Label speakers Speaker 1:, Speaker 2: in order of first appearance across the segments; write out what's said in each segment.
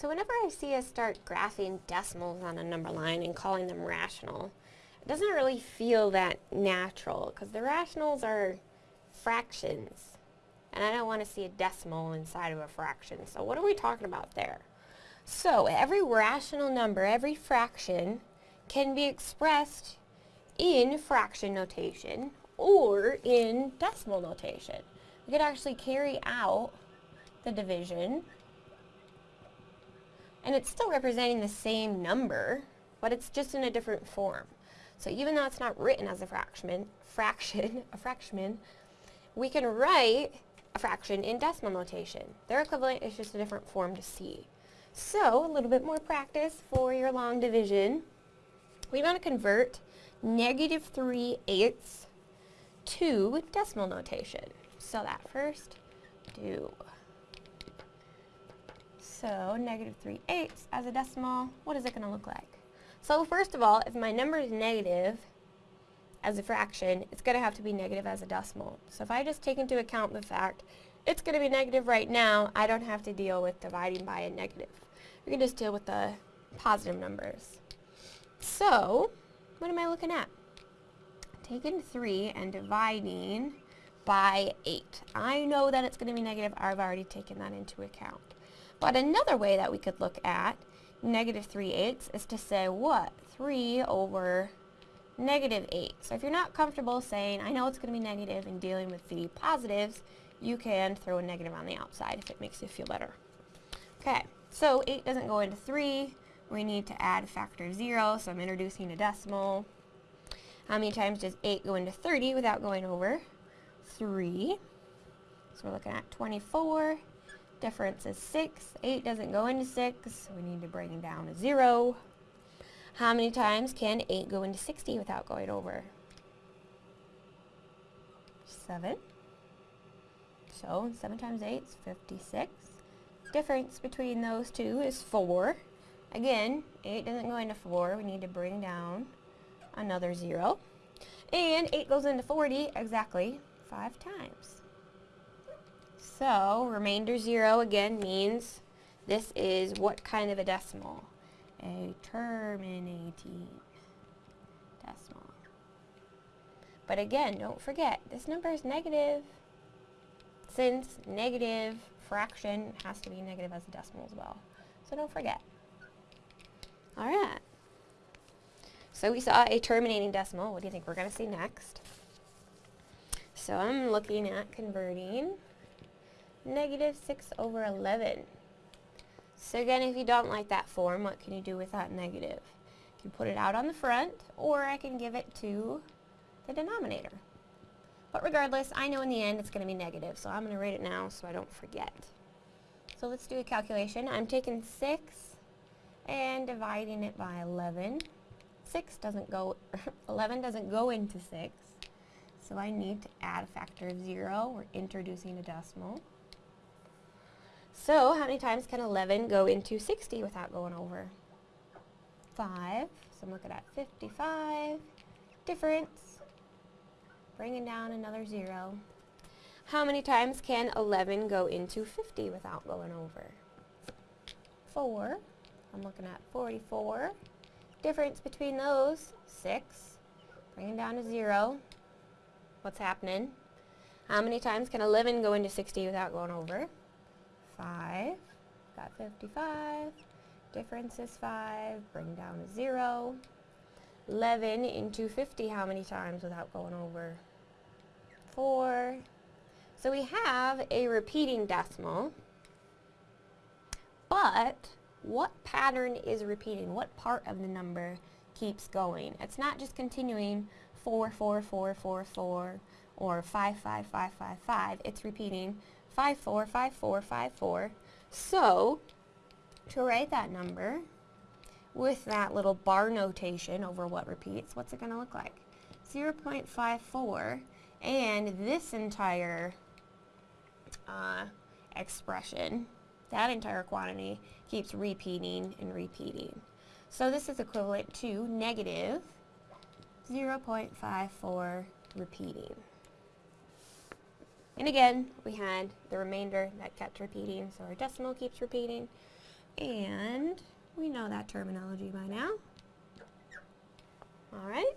Speaker 1: So whenever I see us start graphing decimals on a number line and calling them rational, it doesn't really feel that natural because the rationals are fractions. And I don't want to see a decimal inside of a fraction. So what are we talking about there? So every rational number, every fraction, can be expressed in fraction notation or in decimal notation. We could actually carry out the division and it's still representing the same number, but it's just in a different form. So even though it's not written as a fraction, fraction, a fraction, we can write a fraction in decimal notation. Their equivalent is just a different form to see. So, a little bit more practice for your long division. We want to convert negative 3 eighths to decimal notation. So that first, do. So negative 3 eighths as a decimal, what is it going to look like? So first of all, if my number is negative as a fraction, it's going to have to be negative as a decimal. So if I just take into account the fact it's going to be negative right now, I don't have to deal with dividing by a negative. We can just deal with the positive numbers. So, what am I looking at? Taking 3 and dividing by 8. I know that it's going to be negative. I've already taken that into account. But another way that we could look at negative 3 eighths is to say what? 3 over negative 8. So if you're not comfortable saying, I know it's going to be negative and dealing with the positives, you can throw a negative on the outside if it makes you feel better. Okay, so 8 doesn't go into 3. We need to add a factor of 0, so I'm introducing a decimal. How many times does 8 go into 30 without going over? 3. So we're looking at 24. Difference is 6. 8 doesn't go into 6, so we need to bring down a 0. How many times can 8 go into 60 without going over? 7. So 7 times 8 is 56. Difference between those two is 4. Again, 8 doesn't go into 4. We need to bring down another 0. And 8 goes into 40 exactly 5 times. So, remainder 0 again means this is what kind of a decimal? A terminating decimal. But again, don't forget, this number is negative. Since negative fraction has to be negative as a decimal as well. So don't forget. Alright. So we saw a terminating decimal. What do you think we're going to see next? So I'm looking at converting negative 6 over 11. So again, if you don't like that form, what can you do with that negative? You can put it out on the front, or I can give it to the denominator. But regardless, I know in the end it's going to be negative, so I'm going to write it now so I don't forget. So let's do a calculation. I'm taking 6 and dividing it by 11. 6 doesn't go, 11 doesn't go into 6, so I need to add a factor of 0. We're introducing a decimal. So how many times can 11 go into 60 without going over? 5. So I'm looking at 55. Difference. Bringing down another 0. How many times can 11 go into 50 without going over? 4. I'm looking at 44. Difference between those, 6. Bringing down a 0. What's happening? How many times can 11 go into 60 without going over? 5. Got 55. Difference is 5. Bring down a 0. 11 into 50 how many times without going over? 4. So we have a repeating decimal, but what pattern is repeating? What part of the number keeps going? It's not just continuing 4, 4, 4, 4, 4, or 5, 5, 5, 5, 5. It's repeating 5, 4, 5, 4, 5, 4. So, to write that number with that little bar notation over what repeats, what's it going to look like? 0.54 and this entire uh, expression, that entire quantity, keeps repeating and repeating. So this is equivalent to negative 0.54 repeating. And again, we had the remainder that kept repeating, so our decimal keeps repeating. And we know that terminology by now. All right.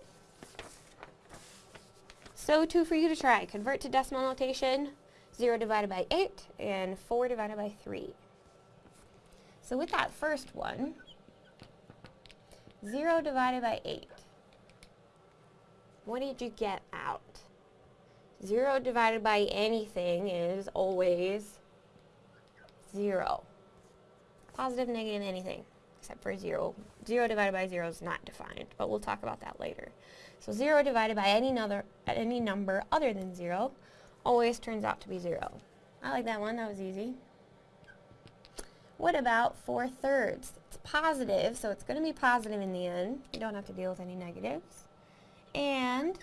Speaker 1: So two for you to try. Convert to decimal notation, 0 divided by 8 and 4 divided by 3. So with that first one, 0 divided by 8. What did you get out? 0 divided by anything is always 0. Positive, negative, anything, except for 0. 0 divided by 0 is not defined, but we'll talk about that later. So 0 divided by any, other, any number other than 0 always turns out to be 0. I like that one, that was easy. What about 4 thirds? It's positive, so it's going to be positive in the end. You don't have to deal with any negatives. And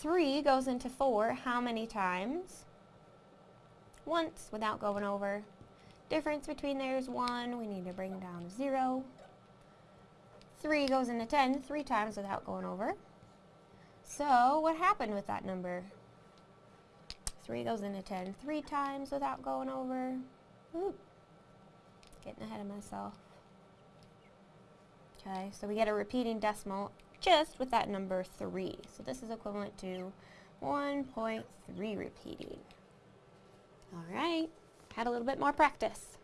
Speaker 1: 3 goes into 4 how many times? Once without going over. Difference between there is 1. We need to bring down 0. 3 goes into 10 three times without going over. So what happened with that number? 3 goes into 10 three times without going over. Oop. Getting ahead of myself. Okay, so we get a repeating decimal just with that number 3. So this is equivalent to 1.3 repeating. Alright, had a little bit more practice.